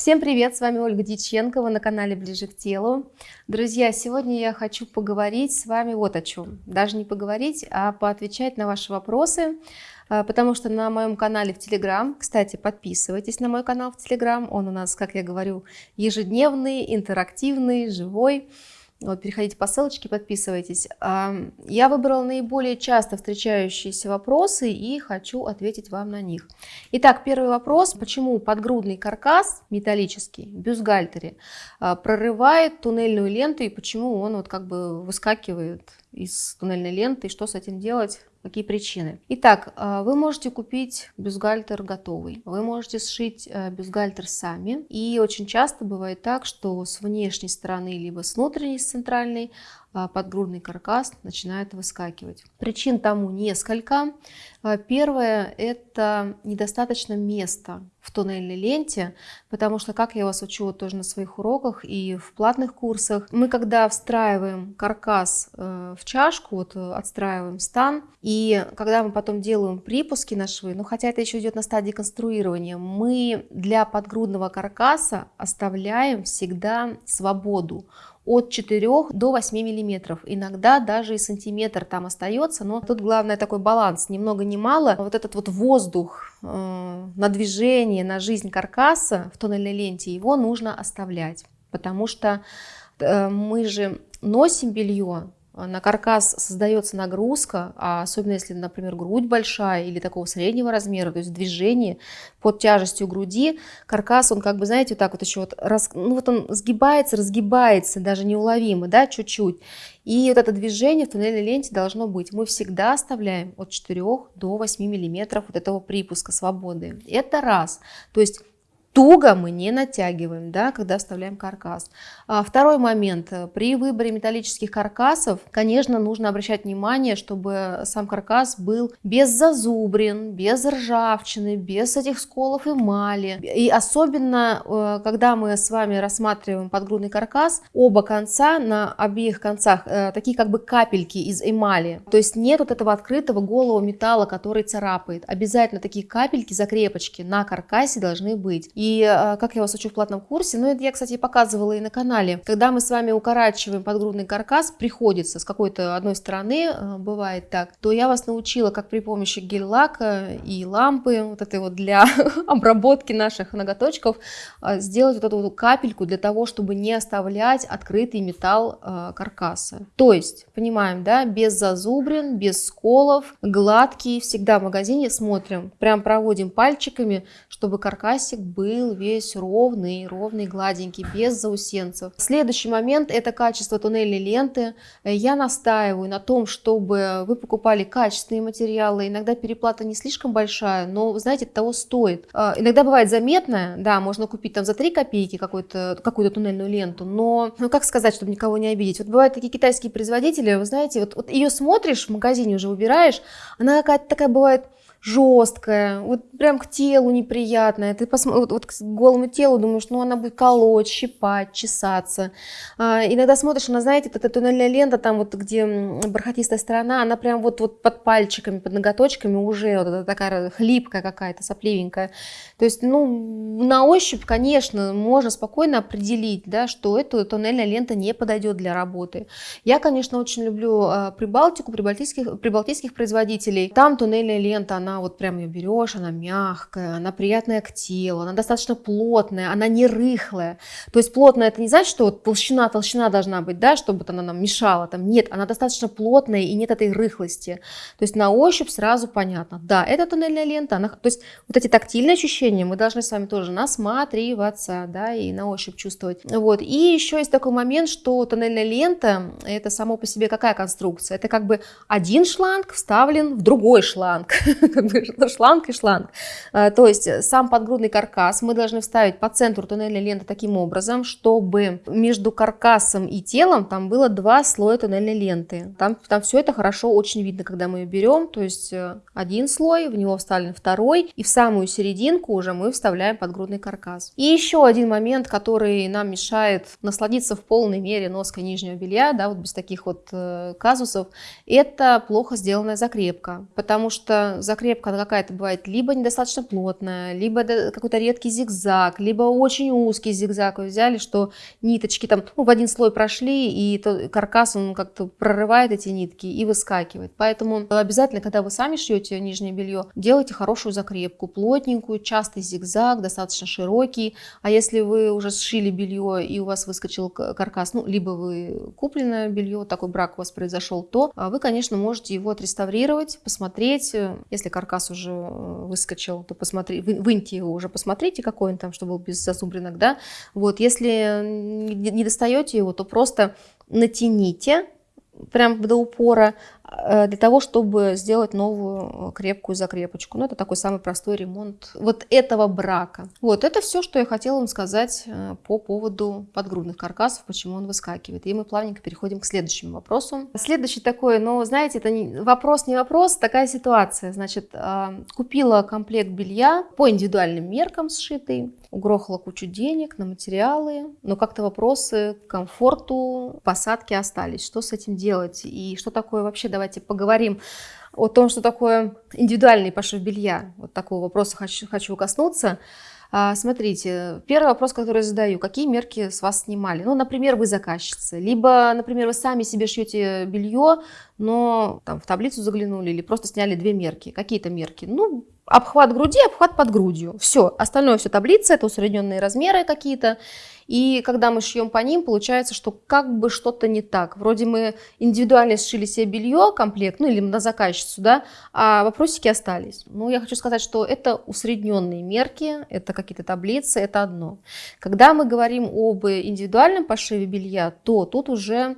Всем привет, с вами Ольга Дьяченкова на канале Ближе к телу. Друзья, сегодня я хочу поговорить с вами вот о чем. Даже не поговорить, а поотвечать на ваши вопросы, а, потому что на моем канале в Телеграм, кстати, подписывайтесь на мой канал в Телеграм, он у нас, как я говорю, ежедневный, интерактивный, живой. Вот, переходите по ссылочке, подписывайтесь. Я выбрала наиболее часто встречающиеся вопросы и хочу ответить вам на них. Итак, первый вопрос. Почему подгрудный каркас металлический, бюстгальтере, а, прорывает туннельную ленту и почему он вот как бы выскакивает из туннельной ленты и что с этим делать? Какие причины? Итак, а, вы можете купить бюстгальтер готовый, вы можете сшить э, бюстгальтер сами. И очень часто бывает так, что с внешней стороны, либо с внутренней, с центральной, подгрудный каркас начинает выскакивать. Причин тому несколько. А, первое – это недостаточно места в туннельной ленте, потому что, как я вас учу тоже на своих уроках и в платных курсах, мы когда встраиваем каркас э, в чашку, вот э, отстраиваем стан, и когда мы потом делаем припуски на швы, ну хотя это еще идет на стадии конструирования, мы для подгрудного каркаса оставляем всегда свободу от 4 до 8 миллиметров. Иногда даже и сантиметр там остается, но тут главное такой баланс, ни много ни мало. Вот этот вот воздух э, на движение, на жизнь каркаса в тоннельной ленте, его нужно оставлять, потому что э, мы же носим белье, на каркас создается нагрузка, а особенно если, например, грудь большая или такого среднего размера, то есть движение под тяжестью груди, каркас, он как бы, знаете, вот так вот еще вот, раз, ну вот он сгибается, разгибается, даже неуловимо, да, чуть-чуть. И вот это движение в туннельной ленте должно быть. Мы всегда оставляем от 4 до 8 миллиметров вот этого припуска свободы. Это раз. То есть туго мы не натягиваем, да, когда вставляем каркас. А второй момент. При выборе металлических каркасов, конечно, нужно обращать внимание, чтобы сам каркас был без зазубрин, без ржавчины, без этих сколов эмали. И особенно, э, когда мы с вами рассматриваем подгрудный каркас, оба конца, на обеих концах, э, такие как бы капельки из эмали. То есть нет вот этого открытого голого металла, который царапает. Обязательно такие капельки, закрепочки на каркасе должны быть. И а, как я вас учу в платном курсе, ну это я, кстати, показывала и на канале, когда мы с вами укорачиваем подгрудный каркас, приходится с какой-то одной стороны, а, бывает так, то я вас научила, как при помощи гель-лака и лампы, вот этой вот для обработки наших ноготочков, а, сделать вот эту вот капельку для того, чтобы не оставлять открытый металл каркаса. То есть, понимаем, да, без зазубрин, без сколов, гладкий, всегда в магазине смотрим, прям проводим пальчиками, чтобы каркасик был был весь ровный, ровный, гладенький, без заусенцев. Следующий момент – это качество туннельной ленты. Я настаиваю на том, чтобы вы покупали качественные материалы. Иногда переплата не слишком большая, но, вы знаете, того стоит. А, иногда бывает заметная, да, можно купить там за 3 копейки какую-то какую туннельную ленту, но, ну как сказать, чтобы никого не обидеть. Вот бывают такие китайские производители, вы знаете, вот, вот ее смотришь в магазине уже выбираешь, она какая-то такая бывает жесткая, вот прям к телу неприятная. Ты посмотри, вот, вот к голому телу думаешь, ну она будет колоть, щипать, чесаться. А, иногда смотришь, она, знаете, эта туннельная лента, там вот где бархатистая сторона, она прям вот, вот под пальчиками, под ноготочками уже вот такая хлипкая какая-то, сопливенькая. То есть, ну, на ощупь, конечно, можно спокойно определить, да, что эта туннельная лента не подойдет для работы. Я, конечно, очень люблю а, Прибалтику, прибалтийских, прибалтийских производителей. Там туннельная лента, она она вот прям ее берешь, она мягкая, она приятная к телу, она достаточно плотная, она не рыхлая. То есть плотная это не значит, что вот толщина, толщина должна быть, да, чтобы она нам мешала. Там нет, она достаточно плотная и нет этой рыхлости. То есть на ощупь сразу понятно. Да, это туннельная лента. Она, то есть вот эти тактильные ощущения мы должны с вами тоже насматриваться, да, и на ощупь чувствовать. Вот. И еще есть такой момент, что туннельная лента это само по себе какая конструкция? Это как бы один шланг вставлен в другой шланг. шланг и шланг. А, то есть сам подгрудный каркас мы должны вставить по центру туннельной ленты таким образом, чтобы между каркасом и телом там было два слоя туннельной ленты. Там, там все это хорошо очень видно, когда мы ее берем. То есть э, один слой, в него вставлен второй, и в самую серединку уже мы вставляем подгрудный каркас. И еще один момент, который нам мешает насладиться в полной мере ноской нижнего белья, да, вот без таких вот э, казусов, это плохо сделанная закрепка. Потому что закрепка закрепка какая-то бывает либо недостаточно плотная, либо какой-то редкий зигзаг, либо очень узкий зигзаг вы взяли, что ниточки там ну, в один слой прошли, и то, каркас он как-то прорывает эти нитки и выскакивает. Поэтому обязательно, когда вы сами шьете нижнее белье, делайте хорошую закрепку, плотненькую, частый зигзаг, достаточно широкий. А если вы уже сшили белье и у вас выскочил каркас, ну, либо вы купленное белье, такой брак у вас произошел, то а, вы, конечно, можете его отреставрировать, посмотреть. Если каркас уже э, выскочил, то посмотрите, выньте его уже, посмотрите, какой он там, чтобы был без зазубринок, да. Вот, если не достаете его, то просто натяните прям до упора, для того, чтобы сделать новую э, крепкую закрепочку. Ну, это такой самый простой ремонт вот этого брака. Вот, это все, что я хотела вам сказать э, по поводу подгрудных каркасов, почему он выскакивает. И мы плавненько переходим к следующему вопросу. Следующий такой, ну, знаете, это не, вопрос не вопрос, такая ситуация. Значит, купила комплект белья по индивидуальным меркам сшитый, угрохала кучу денег на материалы, но как-то вопросы к комфорту посадки остались. Что с этим делать и что такое вообще давайте поговорим о том, что такое индивидуальный пошив белья. Вот такого вопроса хочу, хочу коснуться. А, смотрите, первый вопрос, который я задаю, какие мерки с вас снимали? Ну, например, вы заказчица, либо, например, вы сами себе шьете белье, но там в таблицу заглянули или просто сняли две мерки. Какие-то мерки? Ну, обхват груди, обхват под грудью. Все, остальное все таблица, это усредненные размеры какие-то. И когда мы шьем по ним, получается, что как бы что-то не так. Вроде мы индивидуально сшили себе белье, комплект, ну или на заказчицу, да, а вопросики остались. Ну, я хочу сказать, что это усредненные мерки, это какие-то таблицы, это одно. Когда мы говорим об индивидуальном пошиве белья, то тут уже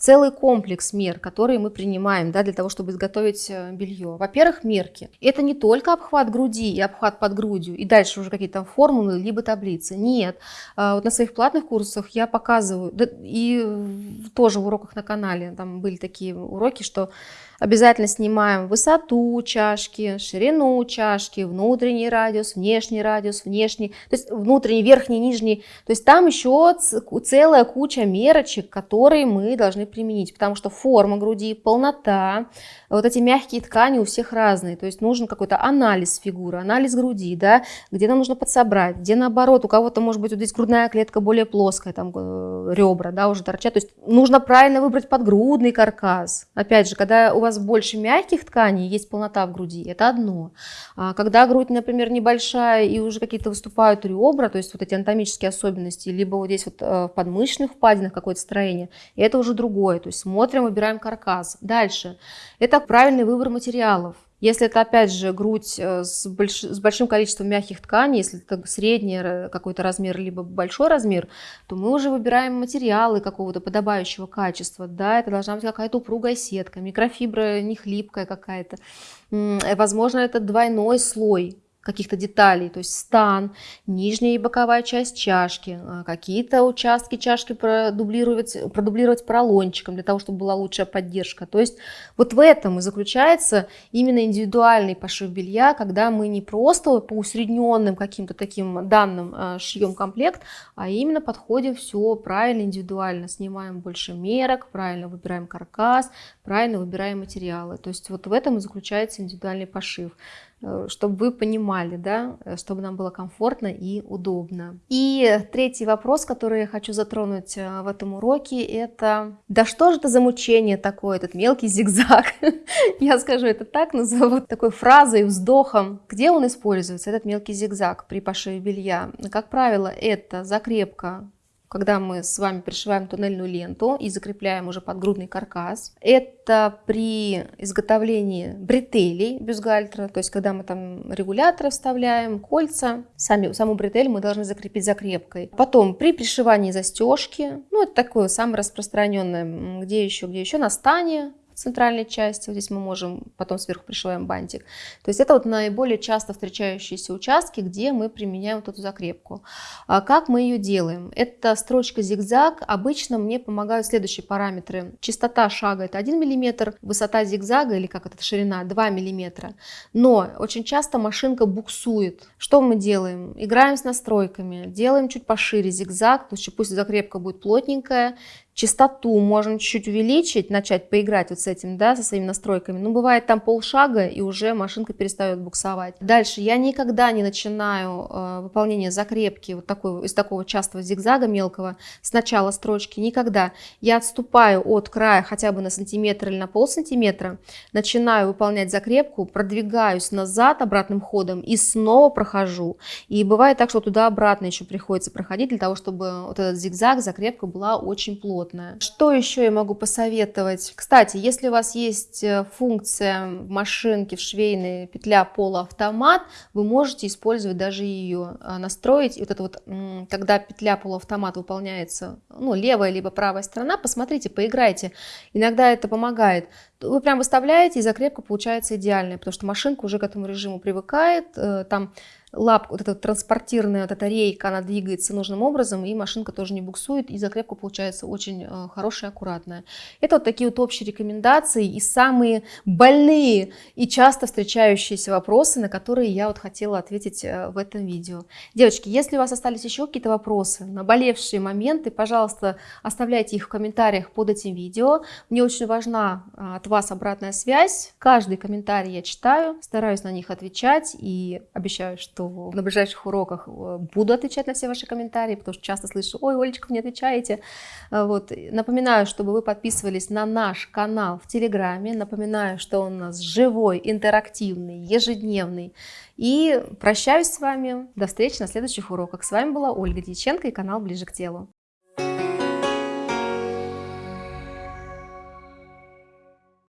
целый комплекс мер, которые мы принимаем да, для того, чтобы изготовить э, белье. Во-первых, мерки. Это не только обхват груди и обхват под грудью, и дальше уже какие-то формулы, либо таблицы. Нет. А, вот на своих платных курсах я показываю, и тоже в уроках на канале, там были такие уроки, что Обязательно снимаем высоту чашки, ширину чашки, внутренний радиус, внешний радиус, внешний, то есть внутренний, верхний, нижний. То есть там еще целая куча мерочек, которые мы должны применить, потому что форма груди, полнота, вот эти мягкие ткани у всех разные. То есть нужен какой-то анализ фигуры, анализ груди, да, где нам нужно подсобрать, где наоборот, у кого-то может быть вот здесь грудная клетка более плоская, там э, ребра, да, уже торчат. То есть нужно правильно выбрать подгрудный каркас. Опять же, когда у вас вас больше мягких тканей, есть полнота в груди, это одно. А когда грудь, например, небольшая и уже какие-то выступают ребра, то есть вот эти анатомические особенности, либо вот здесь вот э, в подмышечных впадинах какое-то строение, это уже другое. То есть смотрим, выбираем каркас. Дальше. Это правильный выбор материалов. Если это, опять же, грудь э, с, больш... с большим количеством мягких тканей, если это средний какой-то размер, либо большой размер, то мы уже выбираем материалы какого-то подобающего качества. Да, это должна быть какая-то упругая сетка, микрофибра не хлипкая какая-то. Возможно, это двойной слой каких-то деталей, то есть стан, нижняя и боковая часть чашки, а, какие-то участки чашки продублировать, продублировать поролончиком для того, чтобы была лучшая поддержка. То есть вот в этом и заключается именно индивидуальный пошив белья, когда мы не просто по усредненным каким-то таким данным а, шьем комплект, а именно подходим все правильно, индивидуально, снимаем больше мерок, правильно выбираем каркас, правильно выбираем материалы. То есть вот в этом и заключается индивидуальный пошив. Э, чтобы вы понимали, да, э, чтобы нам было комфортно и удобно. И третий вопрос, который я хочу затронуть э, в этом уроке, это да что же это за мучение такое, этот мелкий зигзаг? Я скажу это так, назову такой фразой, вздохом. Где он используется, этот мелкий зигзаг при пошиве белья? Как правило, это закрепка когда мы с вами пришиваем туннельную ленту и закрепляем уже подгрудный каркас. Это при изготовлении бретелей бюстгальтера, то есть когда мы там регуляторы вставляем, кольца, сами, саму бретель мы должны закрепить закрепкой. Потом при пришивании застежки, ну это такое самое распространенное, где еще, где еще, на стане, центральной части. Вот здесь мы можем, потом сверху пришиваем бантик. То есть это вот наиболее часто встречающиеся участки, где мы применяем вот эту закрепку. А как мы ее делаем? Это строчка зигзаг. Обычно мне помогают следующие параметры. Частота шага это 1 мм, высота зигзага или как это ширина 2 мм. Но очень часто машинка буксует. Что мы делаем? Играем с настройками, делаем чуть пошире зигзаг, пусть закрепка будет плотненькая, частоту можно чуть-чуть увеличить, начать поиграть вот с этим, да, со своими настройками. Ну, бывает там полшага, и уже машинка перестает буксовать. Дальше, я никогда не начинаю э, выполнение закрепки вот такой, из такого частого зигзага мелкого с начала строчки, никогда. Я отступаю от края хотя бы на сантиметр или на пол сантиметра, начинаю выполнять закрепку, продвигаюсь назад обратным ходом и снова прохожу. И бывает так, что туда-обратно еще приходится проходить для того, чтобы вот этот зигзаг, закрепка была очень плотная. Что еще я могу посоветовать? Кстати, если у вас есть э, функция в машинке, в швейной петля полуавтомат, вы можете использовать даже ее, а, настроить. И вот это вот, когда петля полуавтомат выполняется, ну, левая либо правая сторона, посмотрите, поиграйте. Иногда это помогает. Вы прям выставляете, и закрепка получается идеальная, потому что машинка уже к этому режиму привыкает, э, там лапка, вот эта транспортирная вот эта рейка, она двигается нужным образом, и машинка тоже не буксует, и закрепка получается очень э, хорошая, аккуратная. Это вот такие вот общие рекомендации и самые больные и часто встречающиеся вопросы, на которые я вот хотела ответить э, в этом видео. Девочки, если у вас остались еще какие-то вопросы, наболевшие моменты, пожалуйста, оставляйте их в комментариях под этим видео. Мне очень важна э, от вас обратная связь. Каждый комментарий я читаю, стараюсь на них отвечать и обещаю, что что на ближайших уроках э, буду отвечать на все ваши комментарии, потому что часто слышу, ой, Олечка, вы не отвечаете. Э, вот. Напоминаю, чтобы вы подписывались на наш канал в Телеграме. Напоминаю, что он у нас живой, интерактивный, ежедневный. И прощаюсь с вами. До встречи на следующих уроках. С вами была Ольга Дьяченко и канал «Ближе к телу».